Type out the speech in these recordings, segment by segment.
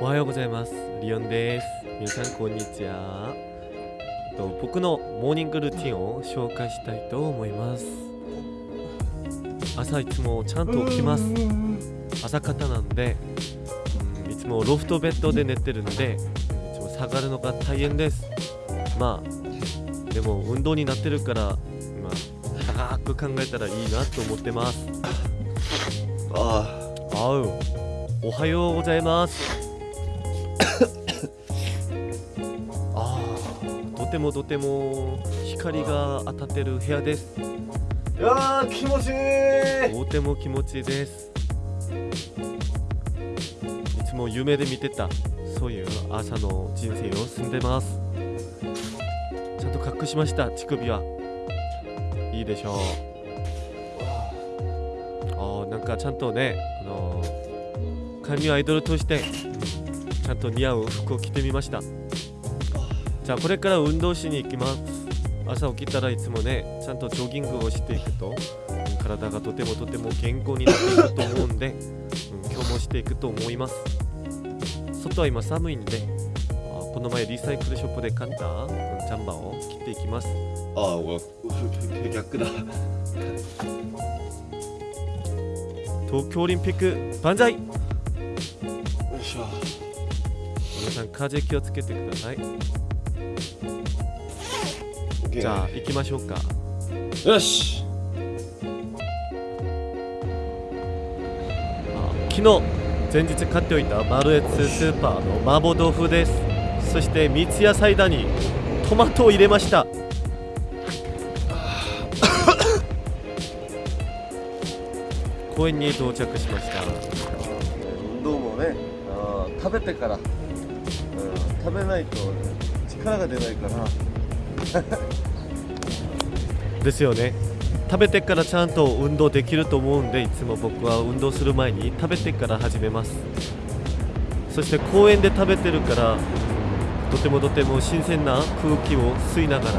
おはようございます。リオンです。皆さんこんにちは。と僕のモーニングルーティンを紹介したいと思います。朝いつもちゃんと起きます。朝方なんで、うん、いつもロフトベッドで寝てるんでいつも下がるのが大変です。まあでも運動になってるからまあ高く考えたらいいなと思ってます。あ。あうおはようございます。ああとてもとても光が当たってる部屋です。あいやー気持ちいい。とても気持ちいいです。いつも夢で見てたそういう朝の人生を住んでます。ちゃんと隠しました乳首は。いいでしょう。あーなんかちゃんとねあのー、韓流アイドルとして、うんちゃんと似合う服を着てみました。じゃあこれから運動しに行きます。朝起きたらいつもねちゃんとジョギングをしていくとうん体がとてもとても健康になっていくと思うんで、うん、今日もしていくと思います。外は今寒いんであこの前リサイクルショップで買った、うん、ジャンバーを切っていきます。ああ逆だ。よ東京オリンピック万歳さん風邪気をつけてください。じゃあ行きましょうか。よし。あ昨日前日買っておいたマルエツスーパーの麻婆豆腐です。そして三ツ矢サイダーにトマトを入れました。公園に到着しました。運動もね。食べてから、うん、食べないと力が出ないから。ですよね。食べてからちゃんと運動できると思うんでいつも僕は運動する前に。食べてから始めます。そして公園で食べてるからとてもとても新鮮な空気を吸いながら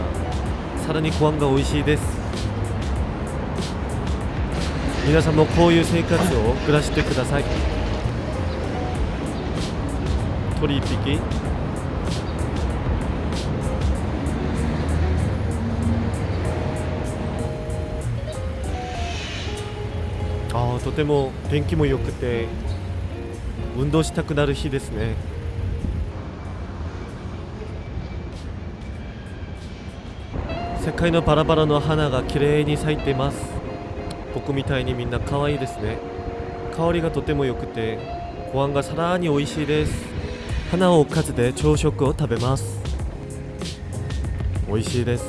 さらにご飯が美味しいです。皆さんもこういう生活を暮らしてください。鳥一匹ああとても天気も良くて運動したくなる日ですね世界のバラバラの花が綺麗に咲いてます僕みたいにみんな可愛いですね香りがとても良くてご飯がさらに美味しいです花をおかずで朝食を食べます。美味しいです。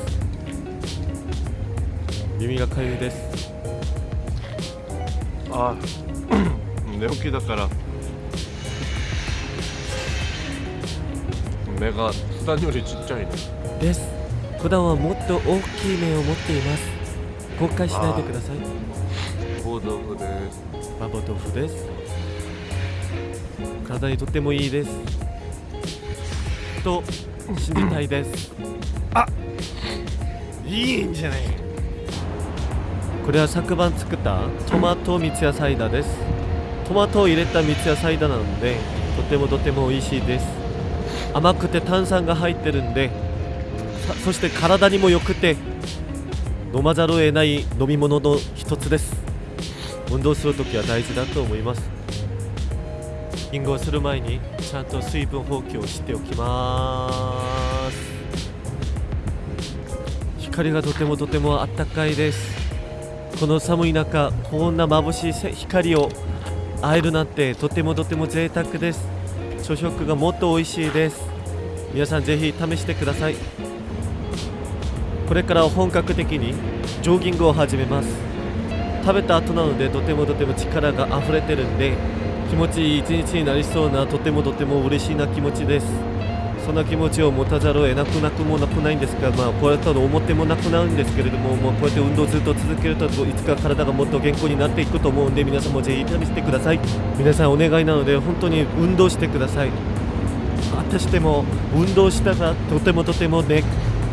耳がかゆいです。あ寝起きだから。目が普段よりちっちゃいね。です。普段はもっと大きい目を持っています。後悔しないでください。報道部です。麻婆豆腐です。体にとってもいいですと信じたいです。いいんじゃない？これは昨晩作ったトマト三ツ矢サイダーです。トマトを入れた三ツ矢サイダーなのでとてもとても美味しいです。甘くて炭酸が入ってるんでさそして体にも良くて飲まざるを得ない飲み物の一つです。運動するときは大事だと思います運動する前にちゃんと水分補給をしておきます。光がとてもとてもあったかいです。この寒い中こんな眩しい光を会えるなんてとてもとても贅沢です。朝食がもっと美味しいです。皆さんぜひ試してください。これから本格的にジョギングを始めます。食べた後なのでとてもとても力が溢れてるんで気持ちいい一日になりそうなとてもとても嬉しいな気持ちです。そんな気持ちを持たざるを得なくなくもなくないんですが、まあ、こうやったら思ってもなくなるんですけれども、もうこうやって運動ずっと続けるといつか体がもっと健康になっていくと思うんで皆さんもぜひ試してください。皆さんお願いなので本当に運動してください。私でも運動したらとてもとてもね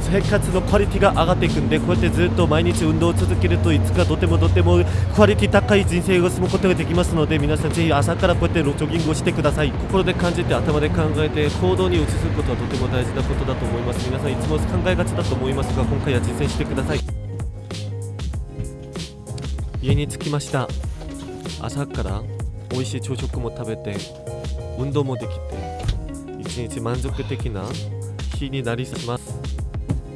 生活のクオリティが上がっていくんでこうやってずっと毎日運動を続けるといつかとてもとてもクオリティ高い人生を過ごすことができますので皆さんぜひ朝からこうやってジョギングをしてください。心で感じて頭で考えて行動に移すことはとても大事なことだと思います。皆さんいつも考えがちだと思いますが今回は実践してください。家に着きました。朝から美味しい朝食も食べて運動もできて一日満足的な日になります。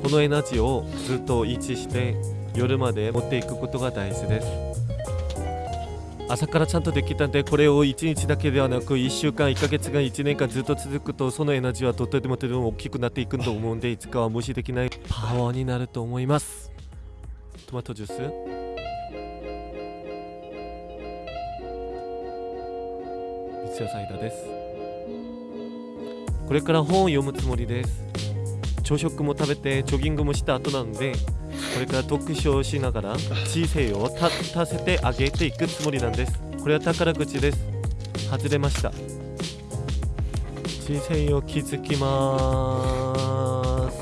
このエナジーをずっと維持して夜まで持っていくことが大事です。朝からちゃんとできたんでこれを1日だけではなく1週間1ヶ月間1年間ずっと続くとそのエナジーはとてもとても大きくなっていくと思うんでいつかは無視できない。パワーになると思います。トマトジュース。三ツ矢サイダーです。これから本を読むつもりです。朝食も食べてジョギングもした後なんでこれから読書をしながら人生を立たせてあげていくつもりなんです。これは宝口です。外れました。人生を築きます。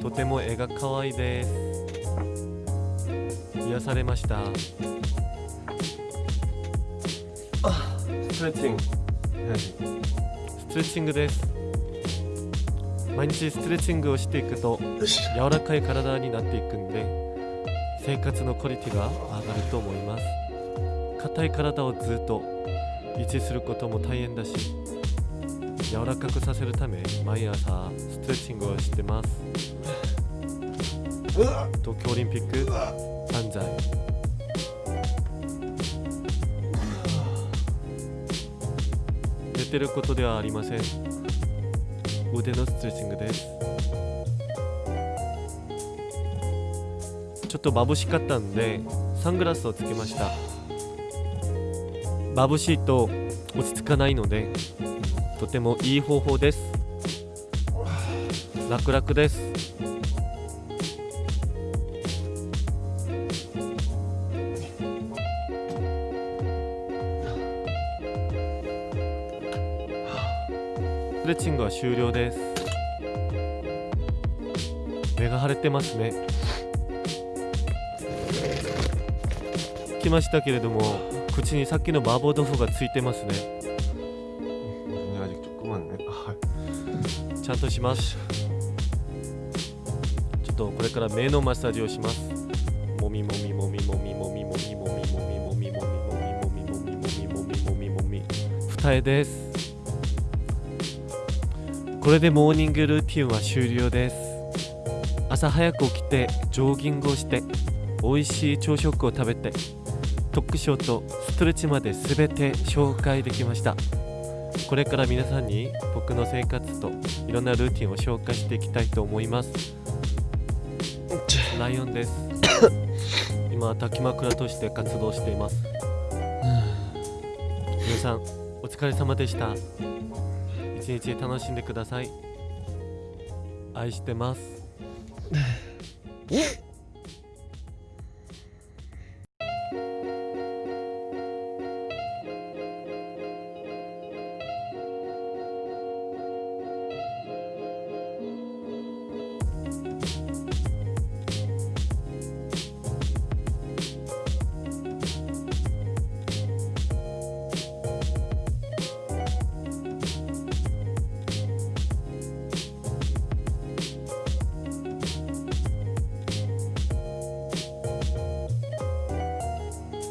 とても絵が可愛いです。癒されました。ストレッチング。ストレッチングです。毎日ストレッチングをしていくと柔らかい体になっていくんで生活のクオリティが上がると思います。硬い体をずっと維持することも大変だし柔らかくさせるため毎朝ストレッチングをしてます。東京オリンピック万歳てることではありません。腕のストレッチングです。ちょっと眩しかったんでサングラスをつけました。眩しいと落ち着かないのでとてもいい方法です。楽々です。トレッチングは終了です。目が腫れてますね。きましたけれども口にさっきの麻婆豆腐がついてますね。ちゃんとしますちょっとこれから目のマッサージをしますもみもみもみもみもみもみもみもみもみもみもみもみもみもみもみもみもみ二重ですこれでモーニングルーティンは終了です。朝早く起きてジョギングをして美味しい朝食を食べて読書とストレッチまで全て紹介できました。これから皆さんに僕の生活といろんなルーティンを紹介していきたいと思います。ライオンです。今滝枕として活動しています。皆さんお疲れ様でした一日楽しんでください。愛してます。